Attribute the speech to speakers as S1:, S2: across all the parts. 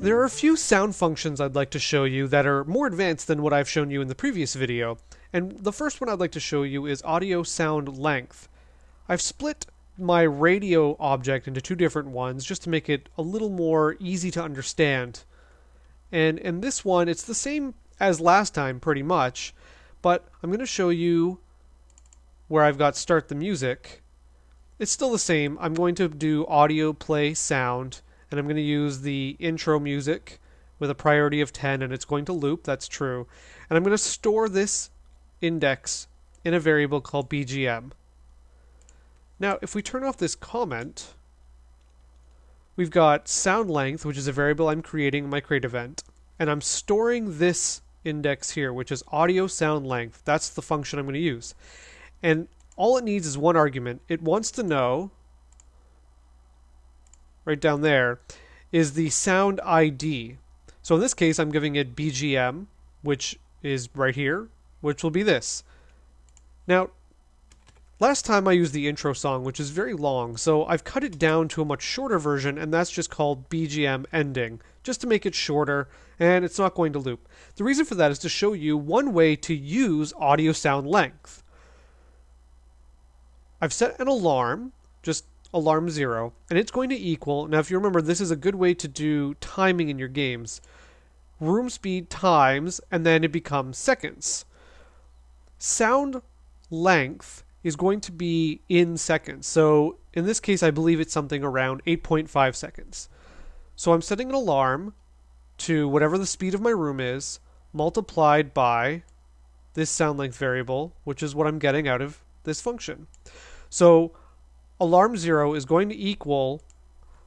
S1: There are a few sound functions I'd like to show you that are more advanced than what I've shown you in the previous video, and the first one I'd like to show you is audio sound length. I've split my radio object into two different ones just to make it a little more easy to understand. And in this one, it's the same as last time pretty much, but I'm going to show you where I've got start the music. It's still the same. I'm going to do audio play sound and I'm going to use the intro music with a priority of 10 and it's going to loop, that's true. And I'm going to store this index in a variable called BGM. Now, if we turn off this comment, we've got sound length, which is a variable I'm creating in my create event, and I'm storing this index here, which is audio sound length. That's the function I'm going to use. And all it needs is one argument. It wants to know right down there, is the sound ID. So in this case, I'm giving it BGM, which is right here, which will be this. Now, last time I used the intro song, which is very long, so I've cut it down to a much shorter version, and that's just called BGM ending, just to make it shorter, and it's not going to loop. The reason for that is to show you one way to use audio sound length. I've set an alarm, just alarm zero, and it's going to equal, now if you remember, this is a good way to do timing in your games, room speed times, and then it becomes seconds. Sound length is going to be in seconds. So in this case, I believe it's something around 8.5 seconds. So I'm setting an alarm to whatever the speed of my room is, multiplied by this sound length variable, which is what I'm getting out of this function. So alarm 0 is going to equal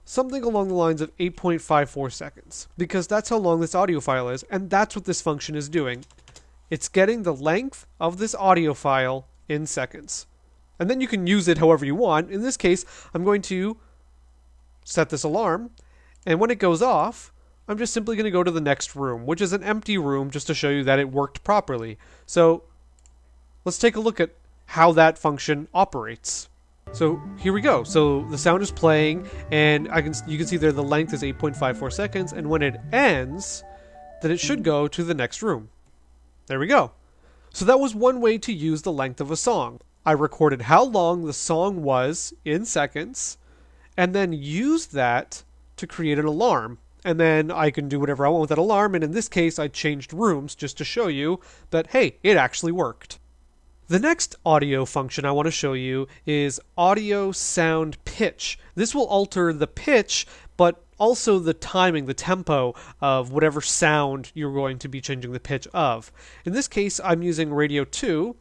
S1: something along the lines of 8.54 seconds because that's how long this audio file is and that's what this function is doing. It's getting the length of this audio file in seconds. And then you can use it however you want. In this case, I'm going to set this alarm and when it goes off, I'm just simply going to go to the next room, which is an empty room just to show you that it worked properly. So let's take a look at how that function operates. So here we go. So the sound is playing, and I can you can see there the length is 8.54 seconds, and when it ends, then it should go to the next room. There we go. So that was one way to use the length of a song. I recorded how long the song was in seconds, and then used that to create an alarm. And then I can do whatever I want with that alarm, and in this case, I changed rooms just to show you that, hey, it actually worked. The next audio function I want to show you is audio sound pitch. This will alter the pitch, but also the timing, the tempo of whatever sound you're going to be changing the pitch of. In this case, I'm using Radio 2,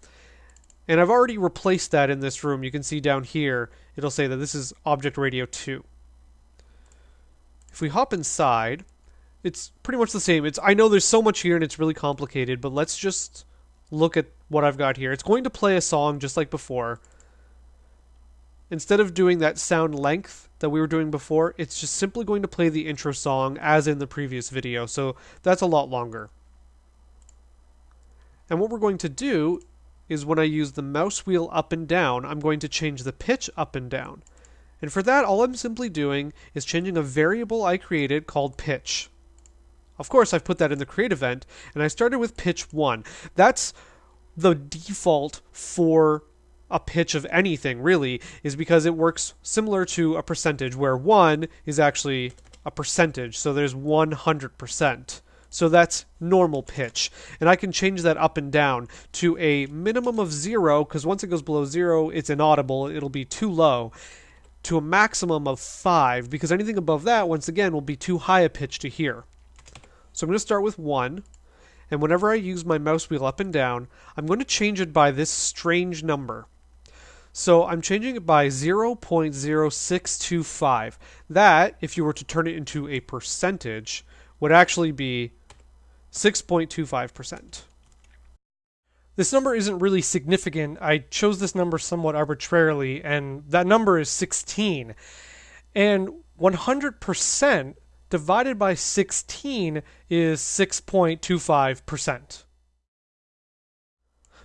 S1: and I've already replaced that in this room. You can see down here, it'll say that this is Object Radio 2. If we hop inside, it's pretty much the same. It's I know there's so much here and it's really complicated, but let's just look at what I've got here. It's going to play a song just like before. Instead of doing that sound length that we were doing before, it's just simply going to play the intro song as in the previous video. So that's a lot longer. And what we're going to do is when I use the mouse wheel up and down, I'm going to change the pitch up and down. And for that, all I'm simply doing is changing a variable I created called pitch. Of course, I've put that in the create event, and I started with pitch 1. That's the default for a pitch of anything, really, is because it works similar to a percentage, where 1 is actually a percentage, so there's 100%. So that's normal pitch. And I can change that up and down to a minimum of 0, because once it goes below 0, it's inaudible, it'll be too low to a maximum of 5 because anything above that once again will be too high a pitch to hear. So I'm going to start with 1. And whenever I use my mouse wheel up and down, I'm going to change it by this strange number. So I'm changing it by 0.0625. That, if you were to turn it into a percentage, would actually be 6.25%. This number isn't really significant. I chose this number somewhat arbitrarily, and that number is 16. And 100% divided by 16 is 6.25%.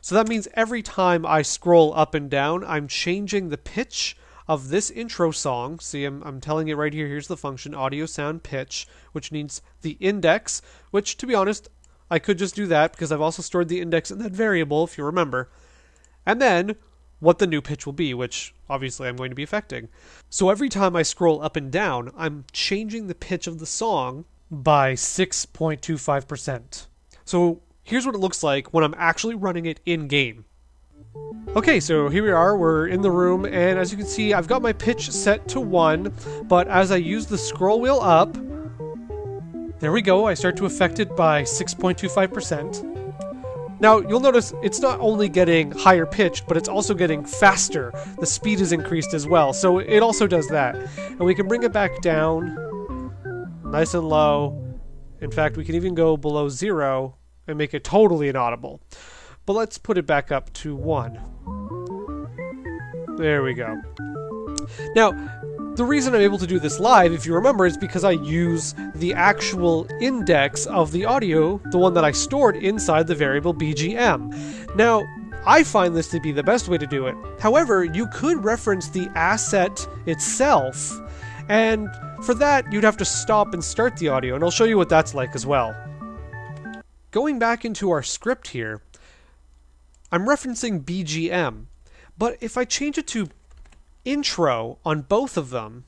S1: So that means every time I scroll up and down, I'm changing the pitch of this intro song. See, I'm, I'm telling it right here. Here's the function audio sound pitch, which needs the index, which, to be honest, I could just do that because I've also stored the index in that variable, if you remember. And then what the new pitch will be, which obviously I'm going to be affecting. So every time I scroll up and down, I'm changing the pitch of the song by 6.25%. So here's what it looks like when I'm actually running it in game. Okay, so here we are, we're in the room, and as you can see, I've got my pitch set to 1, but as I use the scroll wheel up, there we go, I start to affect it by 6.25%. Now, you'll notice it's not only getting higher pitched, but it's also getting faster. The speed is increased as well, so it also does that. And we can bring it back down, nice and low. In fact, we can even go below zero and make it totally inaudible. But let's put it back up to 1. There we go. Now, the reason I'm able to do this live, if you remember, is because I use the actual index of the audio, the one that I stored inside the variable BGM. Now, I find this to be the best way to do it. However, you could reference the asset itself, and for that, you'd have to stop and start the audio, and I'll show you what that's like as well. Going back into our script here, I'm referencing BGM, but if I change it to intro on both of them,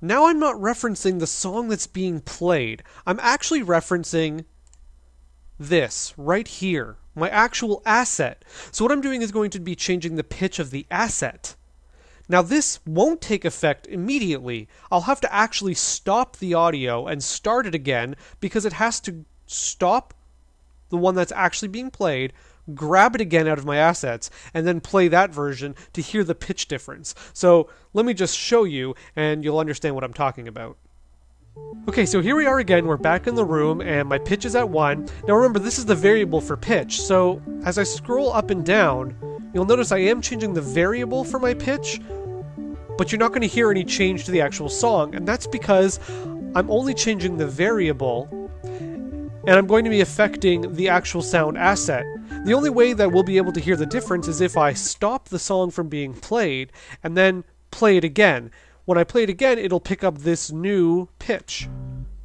S1: now I'm not referencing the song that's being played. I'm actually referencing this right here, my actual asset. So what I'm doing is going to be changing the pitch of the asset. Now this won't take effect immediately. I'll have to actually stop the audio and start it again because it has to stop the one that's actually being played, grab it again out of my assets, and then play that version to hear the pitch difference. So let me just show you, and you'll understand what I'm talking about. Okay, so here we are again, we're back in the room, and my pitch is at 1. Now remember, this is the variable for pitch, so as I scroll up and down, you'll notice I am changing the variable for my pitch, but you're not going to hear any change to the actual song, and that's because I'm only changing the variable and I'm going to be affecting the actual sound asset. The only way that we'll be able to hear the difference is if I stop the song from being played and then play it again. When I play it again, it'll pick up this new pitch.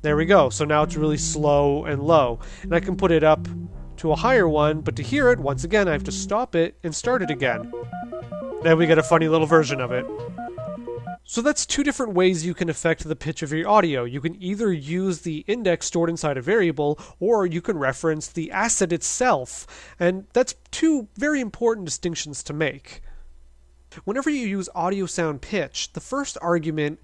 S1: There we go. So now it's really slow and low. And I can put it up to a higher one, but to hear it, once again, I have to stop it and start it again. Then we get a funny little version of it. So that's two different ways you can affect the pitch of your audio. You can either use the index stored inside a variable, or you can reference the asset itself. And that's two very important distinctions to make. Whenever you use audio sound pitch, the first argument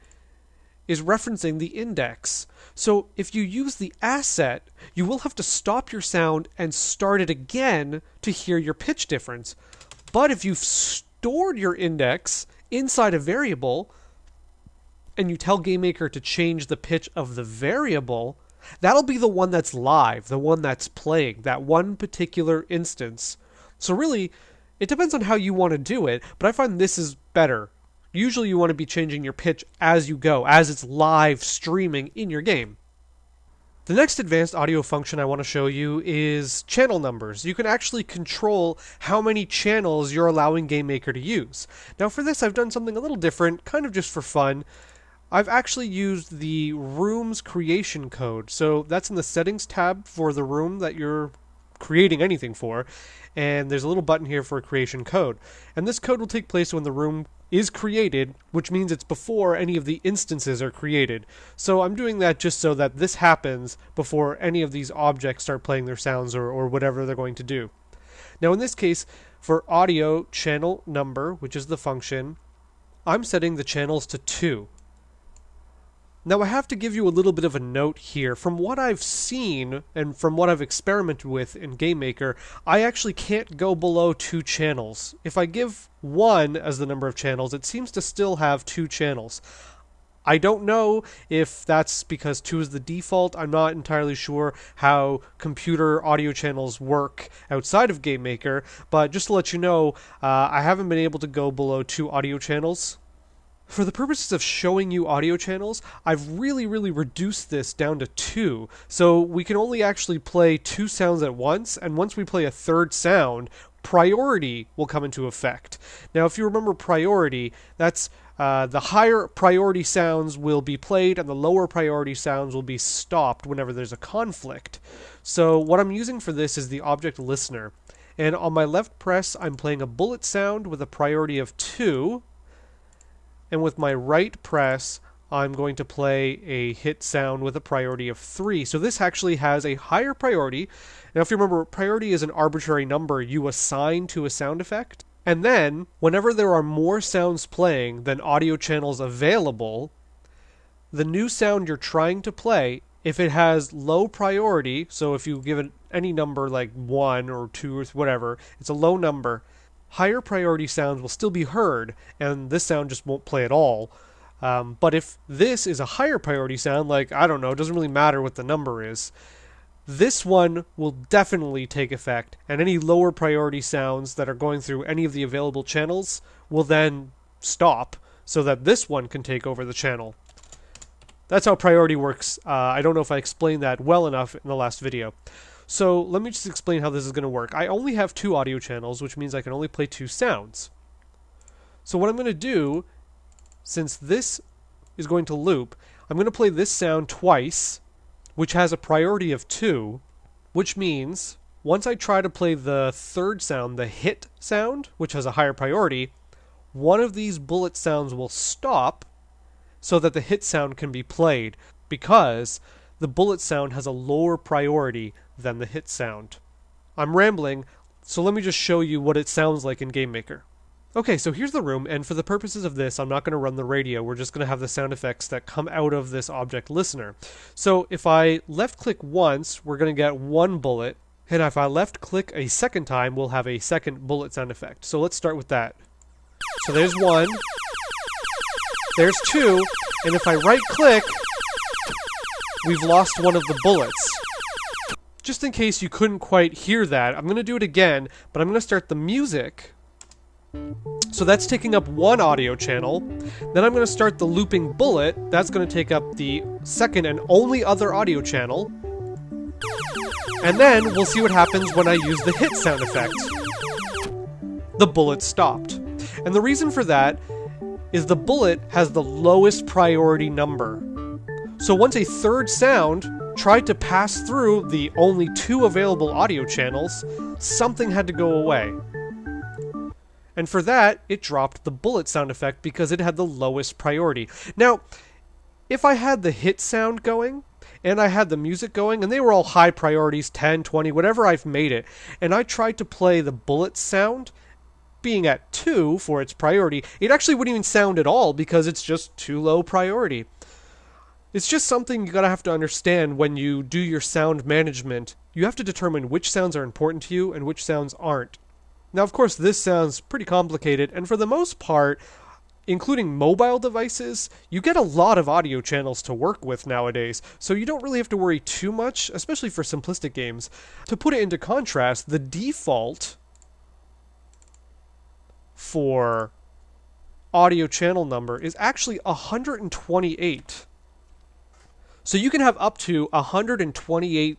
S1: is referencing the index. So if you use the asset, you will have to stop your sound and start it again to hear your pitch difference. But if you've stored your index inside a variable, and you tell GameMaker to change the pitch of the variable, that'll be the one that's live, the one that's playing, that one particular instance. So really, it depends on how you want to do it, but I find this is better. Usually you want to be changing your pitch as you go, as it's live streaming in your game. The next advanced audio function I want to show you is channel numbers. You can actually control how many channels you're allowing GameMaker to use. Now for this I've done something a little different, kind of just for fun. I've actually used the room's creation code. So that's in the settings tab for the room that you're creating anything for. And there's a little button here for creation code. And this code will take place when the room is created, which means it's before any of the instances are created. So I'm doing that just so that this happens before any of these objects start playing their sounds or, or whatever they're going to do. Now in this case, for audio channel number, which is the function, I'm setting the channels to 2. Now, I have to give you a little bit of a note here. From what I've seen and from what I've experimented with in GameMaker, I actually can't go below two channels. If I give one as the number of channels, it seems to still have two channels. I don't know if that's because 2 is the default. I'm not entirely sure how computer audio channels work outside of GameMaker, but just to let you know, uh, I haven't been able to go below two audio channels for the purposes of showing you audio channels, I've really, really reduced this down to two. So we can only actually play two sounds at once, and once we play a third sound, priority will come into effect. Now, if you remember priority, that's uh, the higher priority sounds will be played and the lower priority sounds will be stopped whenever there's a conflict. So, what I'm using for this is the object listener. And on my left press, I'm playing a bullet sound with a priority of 2. And with my right press, I'm going to play a hit sound with a priority of 3. So this actually has a higher priority. Now, if you remember, priority is an arbitrary number you assign to a sound effect. And then, whenever there are more sounds playing than audio channels available, the new sound you're trying to play, if it has low priority, so if you give it any number like 1 or 2 or whatever, it's a low number, higher priority sounds will still be heard, and this sound just won't play at all. Um, but if this is a higher priority sound, like, I don't know, it doesn't really matter what the number is, this one will definitely take effect, and any lower priority sounds that are going through any of the available channels will then stop so that this one can take over the channel. That's how priority works. Uh, I don't know if I explained that well enough in the last video. So let me just explain how this is going to work. I only have two audio channels, which means I can only play two sounds. So what I'm going to do, since this is going to loop, I'm going to play this sound twice, which has a priority of 2, which means once I try to play the third sound, the hit sound, which has a higher priority, one of these bullet sounds will stop so that the hit sound can be played because the bullet sound has a lower priority than the hit sound. I'm rambling, so let me just show you what it sounds like in GameMaker. Okay, so here's the room, and for the purposes of this, I'm not going to run the radio. We're just going to have the sound effects that come out of this object listener. So if I left click once, we're going to get one bullet, and if I left click a second time, we'll have a second bullet sound effect. So let's start with that. So there's one, there's two, and if I right click, we've lost one of the bullets. Just in case you couldn't quite hear that, I'm going to do it again, but I'm going to start the music so that's taking up one audio channel. Then I'm going to start the looping bullet. That's going to take up the second and only other audio channel. And then we'll see what happens when I use the hit sound effect. The bullet stopped. And the reason for that is the bullet has the lowest priority number. So once a third sound tried to pass through the only two available audio channels, something had to go away. And for that, it dropped the bullet sound effect because it had the lowest priority. Now, if I had the hit sound going, and I had the music going, and they were all high priorities 10, 20, whatever I've made it, and I tried to play the bullet sound, being at 2 for its priority, it actually wouldn't even sound at all because it's just too low priority. It's just something you gotta have to understand when you do your sound management. You have to determine which sounds are important to you and which sounds aren't. Now, of course, this sounds pretty complicated, and for the most part, including mobile devices, you get a lot of audio channels to work with nowadays, so you don't really have to worry too much, especially for simplistic games. To put it into contrast, the default for audio channel number is actually 128. So you can have up to 128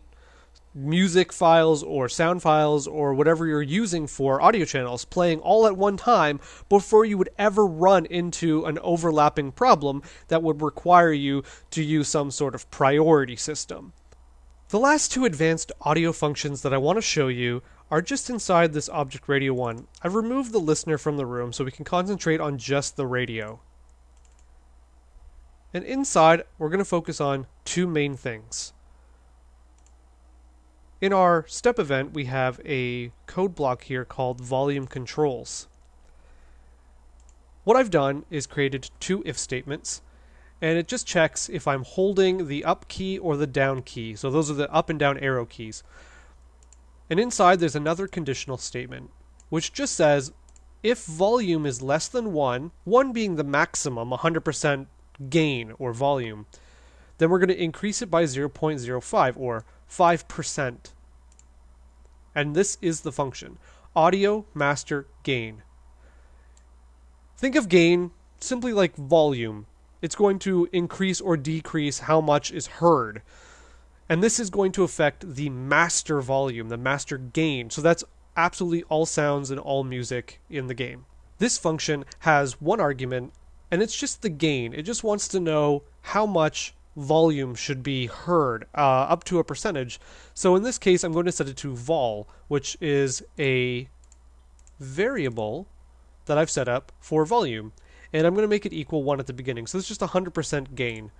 S1: music files or sound files or whatever you're using for audio channels playing all at one time before you would ever run into an overlapping problem that would require you to use some sort of priority system. The last two advanced audio functions that I want to show you are just inside this Object Radio 1. I've removed the listener from the room so we can concentrate on just the radio. And inside, we're going to focus on two main things. In our step event, we have a code block here called volume controls. What I've done is created two if statements, and it just checks if I'm holding the up key or the down key. So those are the up and down arrow keys. And inside there's another conditional statement, which just says if volume is less than 1, 1 being the maximum, 100% gain or volume, then we're going to increase it by 0.05 or 5%. And this is the function audio master gain. Think of gain simply like volume. It's going to increase or decrease how much is heard. And this is going to affect the master volume, the master gain. So that's absolutely all sounds and all music in the game. This function has one argument, and it's just the gain. It just wants to know how much volume should be heard uh, up to a percentage. So in this case, I'm going to set it to vol, which is a variable that I've set up for volume. And I'm going to make it equal 1 at the beginning. So it's just 100% gain.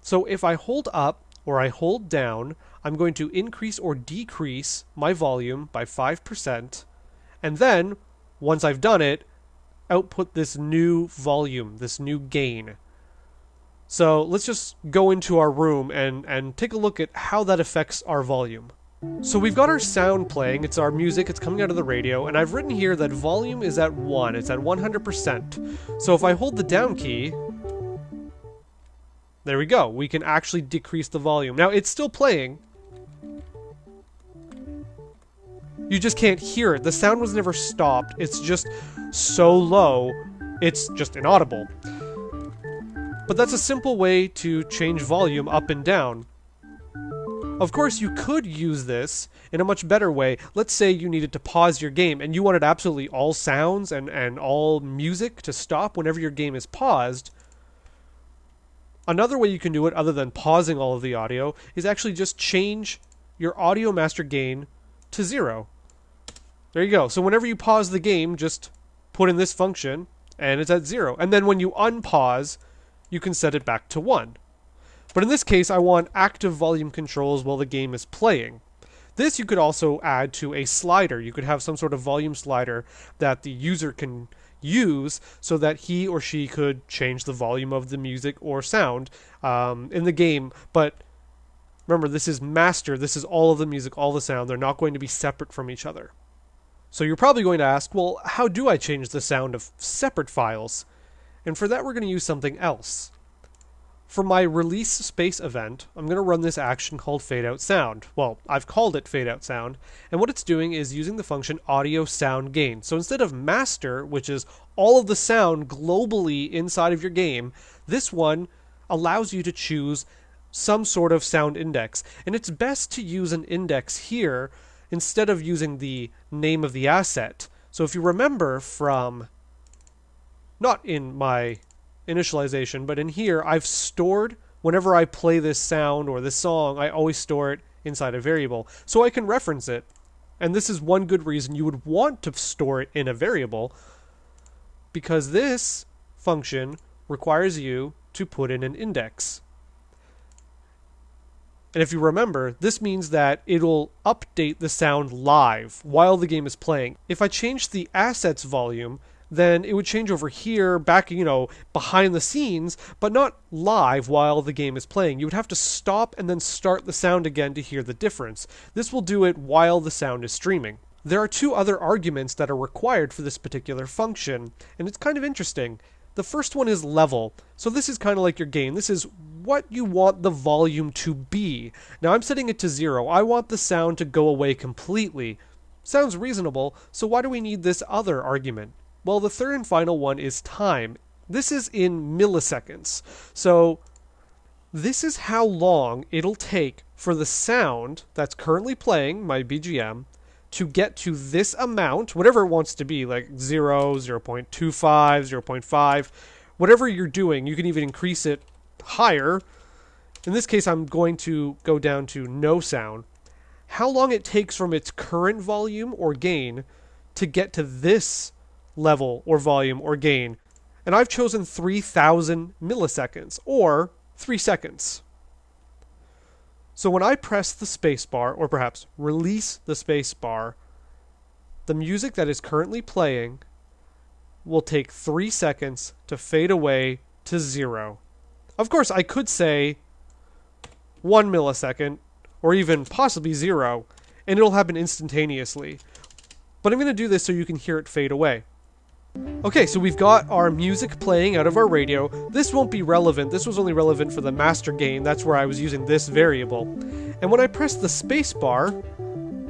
S1: So if I hold up or I hold down, I'm going to increase or decrease my volume by 5%. And then, once I've done it, output this new volume, this new gain. So let's just go into our room and, and take a look at how that affects our volume. So we've got our sound playing, it's our music, it's coming out of the radio, and I've written here that volume is at 1, it's at 100%. So if I hold the down key, there we go. We can actually decrease the volume. Now, it's still playing. You just can't hear it. The sound was never stopped. It's just so low, it's just inaudible. But that's a simple way to change volume up and down. Of course, you could use this in a much better way. Let's say you needed to pause your game and you wanted absolutely all sounds and, and all music to stop whenever your game is paused. Another way you can do it, other than pausing all of the audio, is actually just change your audio master gain to zero. There you go. So whenever you pause the game, just put in this function, and it's at zero. And then when you unpause, you can set it back to one. But in this case, I want active volume controls while the game is playing. This you could also add to a slider. You could have some sort of volume slider that the user can use so that he or she could change the volume of the music or sound um, in the game. But remember, this is master. This is all of the music, all the sound. They're not going to be separate from each other. So you're probably going to ask, well, how do I change the sound of separate files? And for that, we're going to use something else. For my release space event, I'm going to run this action called fade out sound. Well, I've called it fade out sound, and what it's doing is using the function audio sound gain. So instead of master, which is all of the sound globally inside of your game, this one allows you to choose some sort of sound index. And it's best to use an index here instead of using the name of the asset. So if you remember from, not in my initialization, but in here I've stored whenever I play this sound or this song, I always store it inside a variable. So I can reference it. And this is one good reason you would want to store it in a variable because this function requires you to put in an index. And if you remember, this means that it'll update the sound live while the game is playing. If I change the assets volume, then it would change over here, back, you know, behind the scenes, but not live while the game is playing. You would have to stop and then start the sound again to hear the difference. This will do it while the sound is streaming. There are two other arguments that are required for this particular function, and it's kind of interesting. The first one is level. So this is kind of like your gain. This is what you want the volume to be. Now I'm setting it to zero. I want the sound to go away completely. Sounds reasonable, so why do we need this other argument? Well, the third and final one is time. This is in milliseconds. So this is how long it'll take for the sound that's currently playing, my BGM, to get to this amount, whatever it wants to be, like 0, 0 0.25, 0 0.5, whatever you're doing, you can even increase it higher. In this case, I'm going to go down to no sound. How long it takes from its current volume or gain to get to this level or volume or gain. And I've chosen 3000 milliseconds or 3 seconds. So when I press the spacebar or perhaps release the spacebar, the music that is currently playing will take 3 seconds to fade away to 0. Of course, I could say 1 millisecond or even possibly 0 and it'll happen instantaneously. But I'm going to do this so you can hear it fade away. Okay, so we've got our music playing out of our radio. This won't be relevant. This was only relevant for the master gain. That's where I was using this variable. And when I press the spacebar,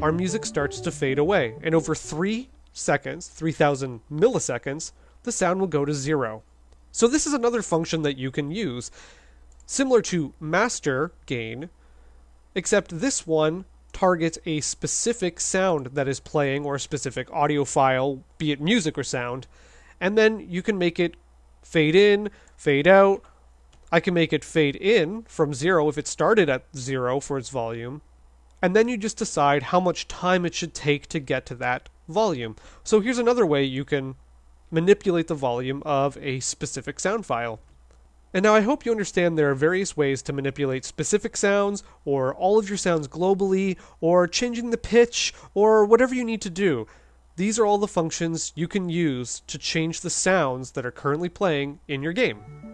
S1: our music starts to fade away. And over 3 seconds, 3000 milliseconds, the sound will go to zero. So this is another function that you can use. Similar to master gain, except this one targets a specific sound that is playing or a specific audio file, be it music or sound, and then you can make it fade in, fade out. I can make it fade in from zero if it started at zero for its volume. And then you just decide how much time it should take to get to that volume. So here's another way you can manipulate the volume of a specific sound file. And now I hope you understand there are various ways to manipulate specific sounds, or all of your sounds globally, or changing the pitch, or whatever you need to do. These are all the functions you can use to change the sounds that are currently playing in your game.